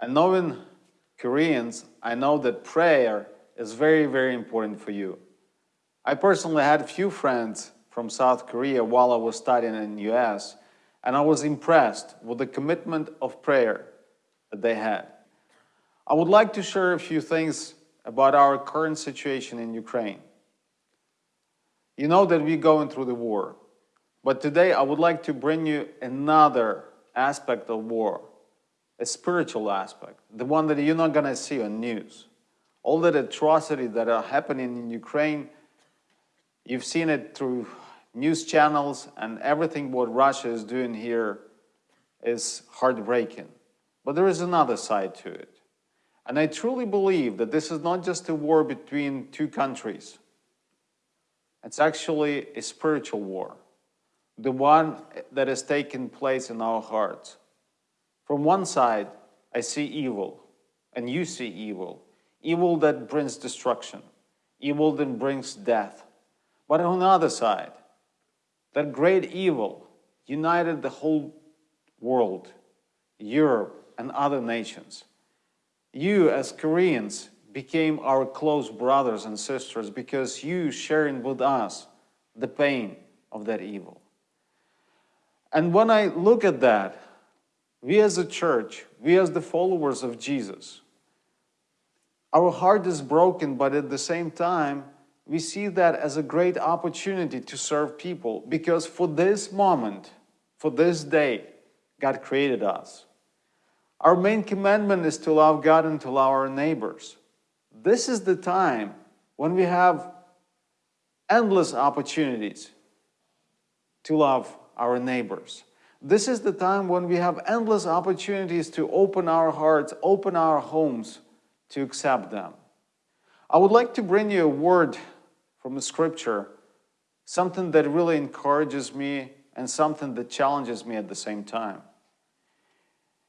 And knowing Koreans, I know that prayer is very, very important for you. I personally had a few friends from South Korea while I was studying in the US, and I was impressed with the commitment of prayer that they had. I would like to share a few things about our current situation in Ukraine. You know that we're going through the war, but today I would like to bring you another aspect of war, a spiritual aspect, the one that you're not going to see on news. All that atrocity that are happening in Ukraine, you've seen it through news channels and everything what Russia is doing here is heartbreaking. But there is another side to it. And I truly believe that this is not just a war between two countries. It's actually a spiritual war, the one that is taking place in our hearts. From one side, I see evil, and you see evil. Evil that brings destruction, evil that brings death. But on the other side, that great evil united the whole world, Europe and other nations. You, as Koreans, became our close brothers and sisters because you sharing with us the pain of that evil. And when I look at that, we as a church, we as the followers of Jesus, our heart is broken, but at the same time, we see that as a great opportunity to serve people because for this moment, for this day, God created us. Our main commandment is to love God and to love our neighbors. This is the time when we have endless opportunities to love our neighbors. This is the time when we have endless opportunities to open our hearts, open our homes to accept them. I would like to bring you a word from the scripture, something that really encourages me and something that challenges me at the same time.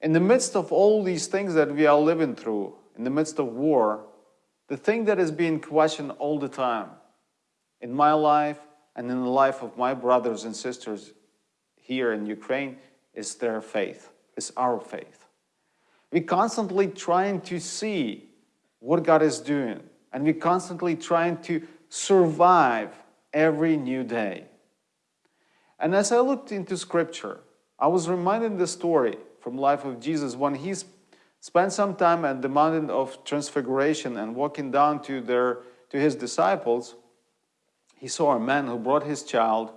In the midst of all these things that we are living through, in the midst of war, the thing that is being questioned all the time in my life and in the life of my brothers and sisters here in Ukraine is their faith, is our faith. We're constantly trying to see what God is doing and we're constantly trying to survive every new day. And as I looked into scripture, I was reminded the story from life of Jesus when he spent some time at the mountain of transfiguration and walking down to, their, to his disciples, he saw a man who brought his child,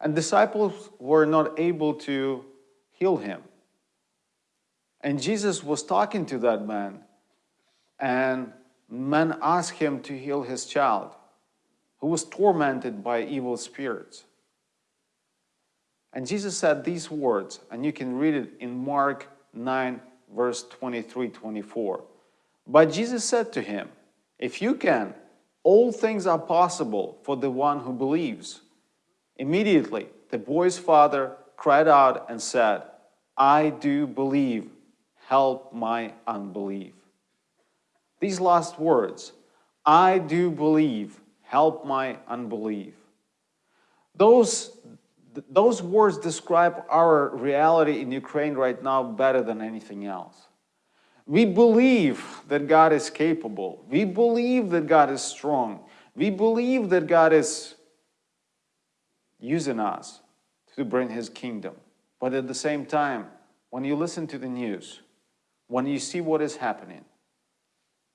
and disciples were not able to heal him. And Jesus was talking to that man, and man asked him to heal his child, who was tormented by evil spirits. And Jesus said these words, and you can read it in Mark 9, verse 23, 24. But Jesus said to him, If you can, all things are possible for the one who believes. Immediately, the boy's father cried out and said, I do believe, help my unbelief. These last words, I do believe, help my unbelief. Those those words describe our reality in Ukraine right now better than anything else. We believe that God is capable. We believe that God is strong. We believe that God is using us to bring his kingdom. But at the same time, when you listen to the news, when you see what is happening,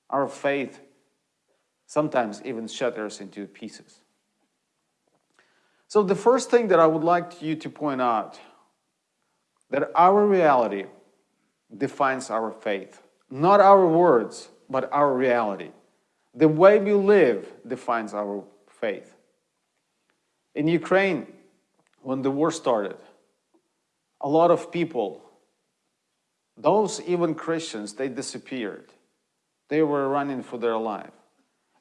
our faith sometimes even shatters into pieces. So the first thing that I would like you to point out, that our reality defines our faith. Not our words, but our reality. The way we live defines our faith. In Ukraine, when the war started, a lot of people, those even Christians, they disappeared. They were running for their life.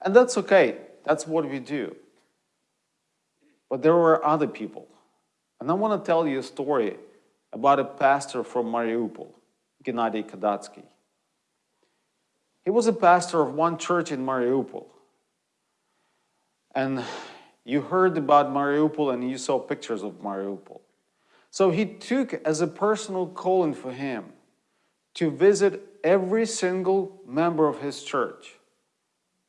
And that's okay. That's what we do. But there were other people. And I want to tell you a story about a pastor from Mariupol, Gennady Kadatsky. He was a pastor of one church in Mariupol. And you heard about Mariupol and you saw pictures of Mariupol. So he took as a personal calling for him to visit every single member of his church.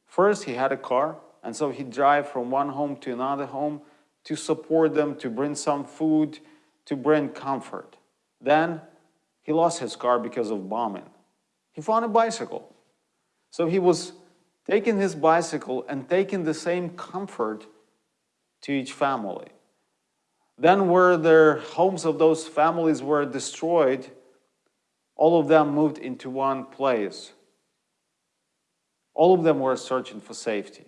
First, he had a car, and so he'd drive from one home to another home to support them, to bring some food, to bring comfort. Then he lost his car because of bombing. He found a bicycle. So he was taking his bicycle and taking the same comfort to each family. Then where the homes of those families were destroyed, all of them moved into one place. All of them were searching for safety.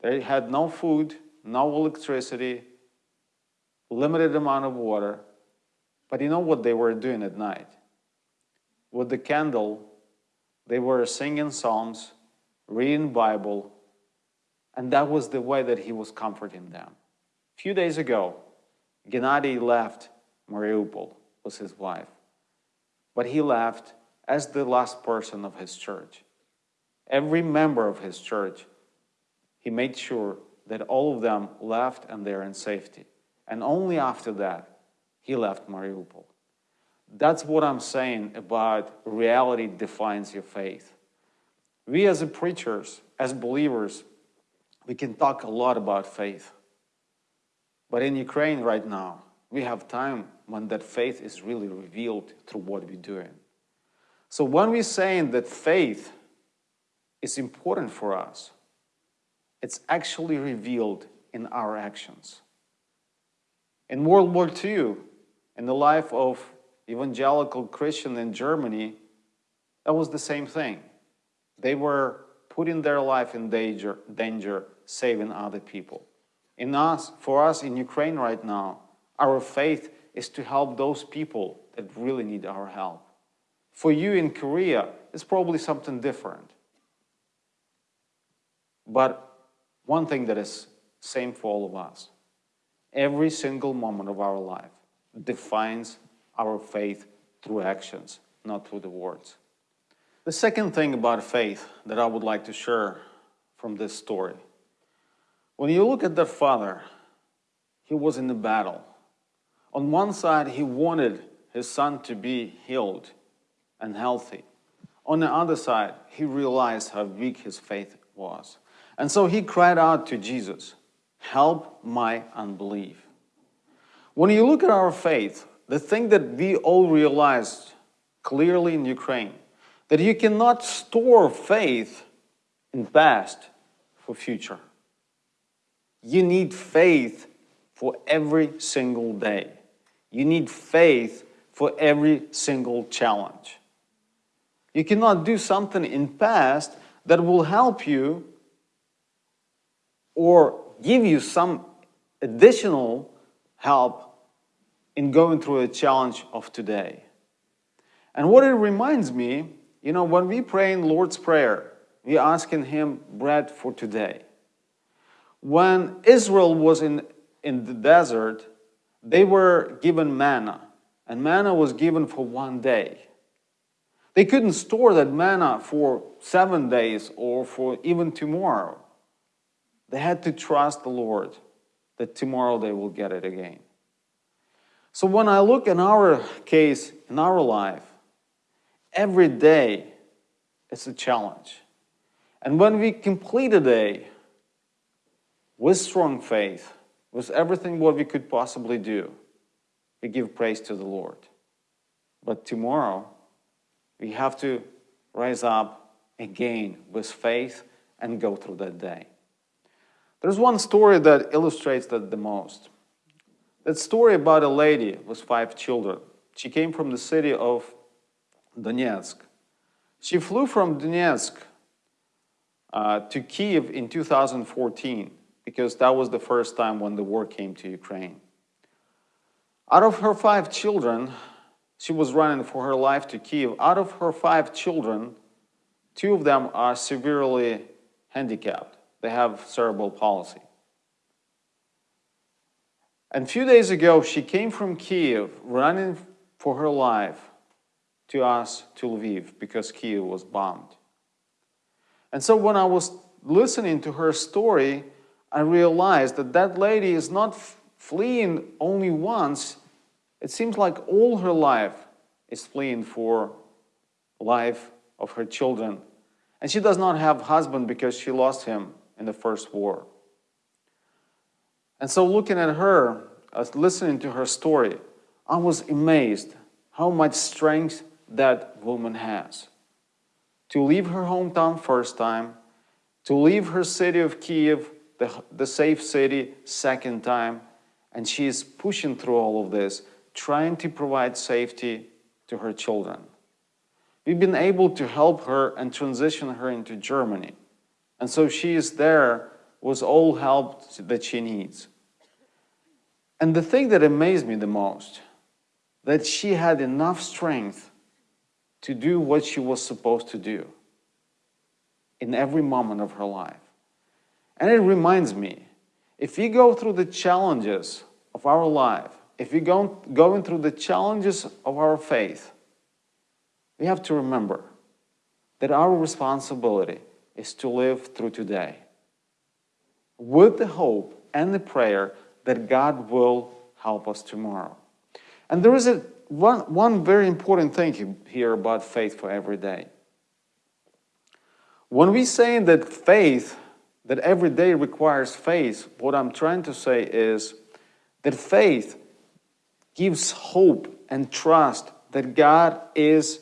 They had no food, no electricity, limited amount of water. But you know what they were doing at night? With the candle, they were singing psalms, reading Bible, and that was the way that he was comforting them. A few days ago, Gennady left Mariupol with his wife, but he left as the last person of his church. Every member of his church, he made sure that all of them left and they're in safety. And only after that, he left Mariupol. That's what I'm saying about reality defines your faith. We as preachers, as believers, we can talk a lot about faith. But in Ukraine right now, we have time when that faith is really revealed through what we're doing. So when we're saying that faith is important for us, it's actually revealed in our actions. In World War II, in the life of evangelical Christian in Germany, that was the same thing. They were putting their life in danger, danger saving other people. In us, for us in Ukraine right now, our faith is to help those people that really need our help. For you in Korea, it's probably something different. But one thing that is same for all of us, every single moment of our life defines our faith through actions, not through the words. The second thing about faith that I would like to share from this story when you look at the father, he was in the battle. On one side, he wanted his son to be healed and healthy. On the other side, he realized how weak his faith was. And so he cried out to Jesus, help my unbelief. When you look at our faith, the thing that we all realized clearly in Ukraine, that you cannot store faith in past for future. You need faith for every single day. You need faith for every single challenge. You cannot do something in past that will help you or give you some additional help in going through a challenge of today. And what it reminds me, you know, when we pray in Lord's Prayer, we're asking Him bread for today. When Israel was in, in the desert, they were given manna, and manna was given for one day. They couldn't store that manna for seven days or for even tomorrow. They had to trust the Lord that tomorrow they will get it again. So when I look in our case, in our life, every day is a challenge. And when we complete a day, with strong faith, with everything what we could possibly do, we give praise to the Lord. But tomorrow, we have to rise up again with faith and go through that day. There's one story that illustrates that the most. That story about a lady with five children. She came from the city of Donetsk. She flew from Donetsk uh, to Kiev in 2014 because that was the first time when the war came to Ukraine. Out of her five children, she was running for her life to Kiev. Out of her five children, two of them are severely handicapped. They have cerebral palsy. And a few days ago, she came from Kiev running for her life to us to Lviv because Kiev was bombed. And so when I was listening to her story, I realized that that lady is not fleeing only once. It seems like all her life is fleeing for life of her children. And she does not have husband because she lost him in the first war. And so looking at her, uh, listening to her story, I was amazed how much strength that woman has. To leave her hometown first time, to leave her city of Kiev, the, the safe city, second time, and she is pushing through all of this, trying to provide safety to her children. We've been able to help her and transition her into Germany. And so she is there with all help that she needs. And the thing that amazed me the most, that she had enough strength to do what she was supposed to do in every moment of her life. And it reminds me, if we go through the challenges of our life, if we go going through the challenges of our faith, we have to remember that our responsibility is to live through today with the hope and the prayer that God will help us tomorrow. And there is a, one, one very important thing here about faith for every day. When we say that faith, that every day requires faith, what I'm trying to say is that faith gives hope and trust that God is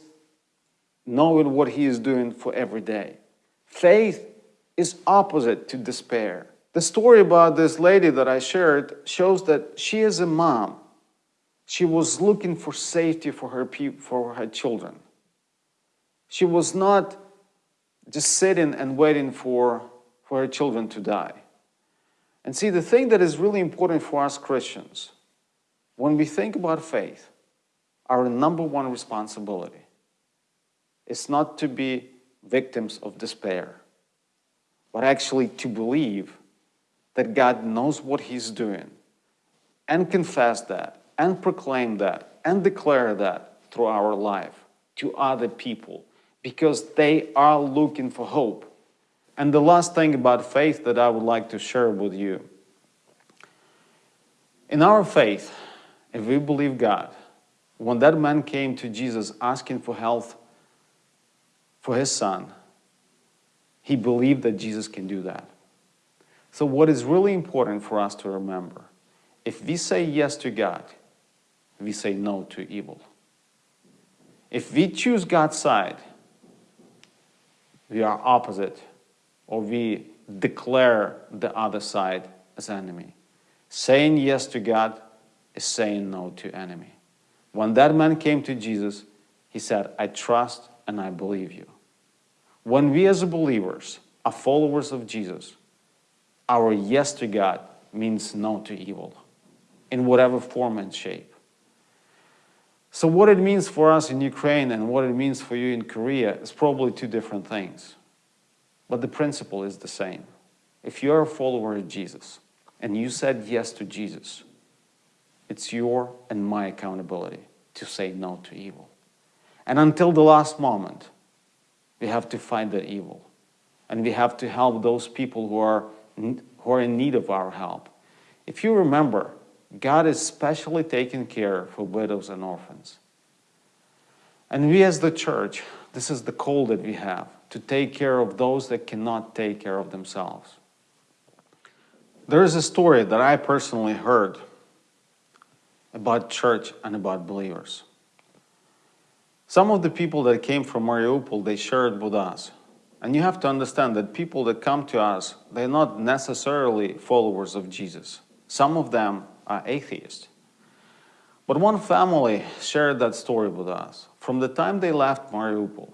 knowing what He is doing for every day. Faith is opposite to despair. The story about this lady that I shared shows that she is a mom. She was looking for safety for her, for her children. She was not just sitting and waiting for, for children to die. And see, the thing that is really important for us Christians, when we think about faith, our number one responsibility is not to be victims of despair, but actually to believe that God knows what He's doing and confess that and proclaim that and declare that through our life to other people because they are looking for hope. And the last thing about faith that I would like to share with you. In our faith, if we believe God, when that man came to Jesus asking for health for his son, he believed that Jesus can do that. So what is really important for us to remember, if we say yes to God, we say no to evil. If we choose God's side, we are opposite, or we declare the other side as enemy. Saying yes to God is saying no to enemy. When that man came to Jesus, he said, I trust and I believe you. When we as believers are followers of Jesus, our yes to God means no to evil in whatever form and shape. So what it means for us in Ukraine and what it means for you in Korea is probably two different things. But the principle is the same. If you're a follower of Jesus and you said yes to Jesus, it's your and my accountability to say no to evil. And until the last moment, we have to fight the evil. And we have to help those people who are who are in need of our help. If you remember, God is specially taking care for widows and orphans. And we as the church, this is the call that we have, to take care of those that cannot take care of themselves. There is a story that I personally heard about church and about believers. Some of the people that came from Mariupol, they shared with us and you have to understand that people that come to us, they're not necessarily followers of Jesus. Some of them are atheists. But one family shared that story with us. From the time they left Mariupol,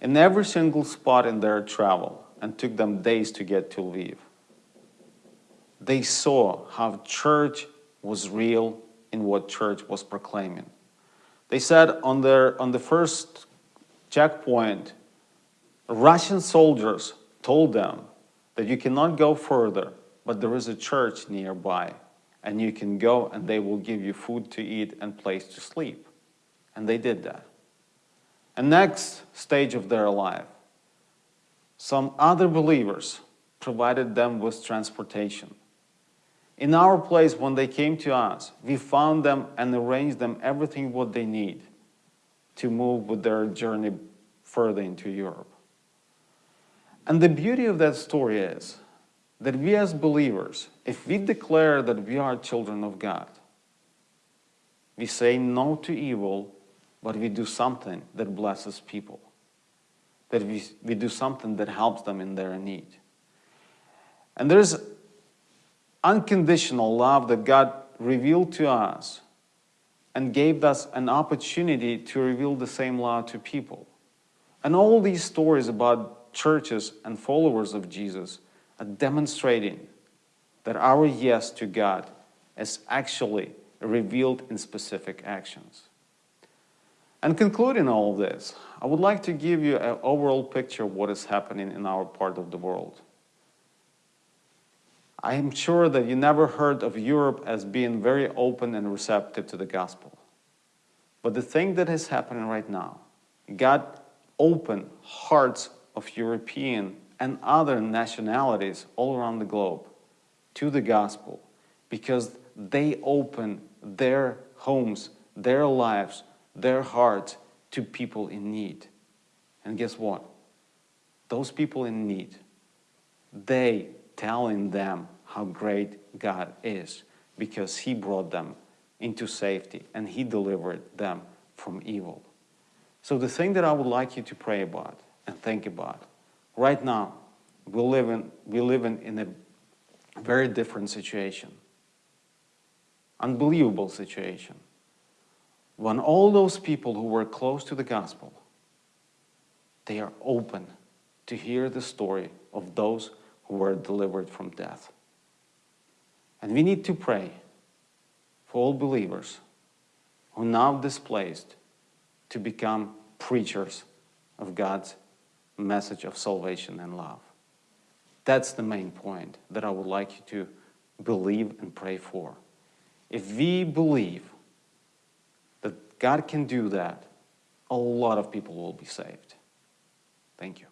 in every single spot in their travel, and took them days to get to Lviv, they saw how church was real in what church was proclaiming. They said on, their, on the first checkpoint, Russian soldiers told them that you cannot go further, but there is a church nearby, and you can go and they will give you food to eat and place to sleep. And they did that. And next stage of their life, some other believers provided them with transportation. In our place, when they came to us, we found them and arranged them everything what they need to move with their journey further into Europe. And the beauty of that story is that we as believers, if we declare that we are children of God, we say no to evil, but we do something that blesses people, that we, we do something that helps them in their need. And there's unconditional love that God revealed to us and gave us an opportunity to reveal the same love to people. And all these stories about churches and followers of Jesus demonstrating that our yes to God is actually revealed in specific actions. And concluding all of this, I would like to give you an overall picture of what is happening in our part of the world. I am sure that you never heard of Europe as being very open and receptive to the gospel. But the thing that is happening right now, God opened hearts of European and other nationalities all around the globe to the gospel because they open their homes, their lives, their hearts to people in need. And guess what? Those people in need, they telling them how great God is because He brought them into safety and He delivered them from evil. So, the thing that I would like you to pray about and think about right now, we live in, we live in, in a very different situation, unbelievable situation. When all those people who were close to the gospel, they are open to hear the story of those who were delivered from death. And we need to pray for all believers who are now displaced to become preachers of God's message of salvation and love. That's the main point that I would like you to believe and pray for. If we believe that God can do that, a lot of people will be saved. Thank you.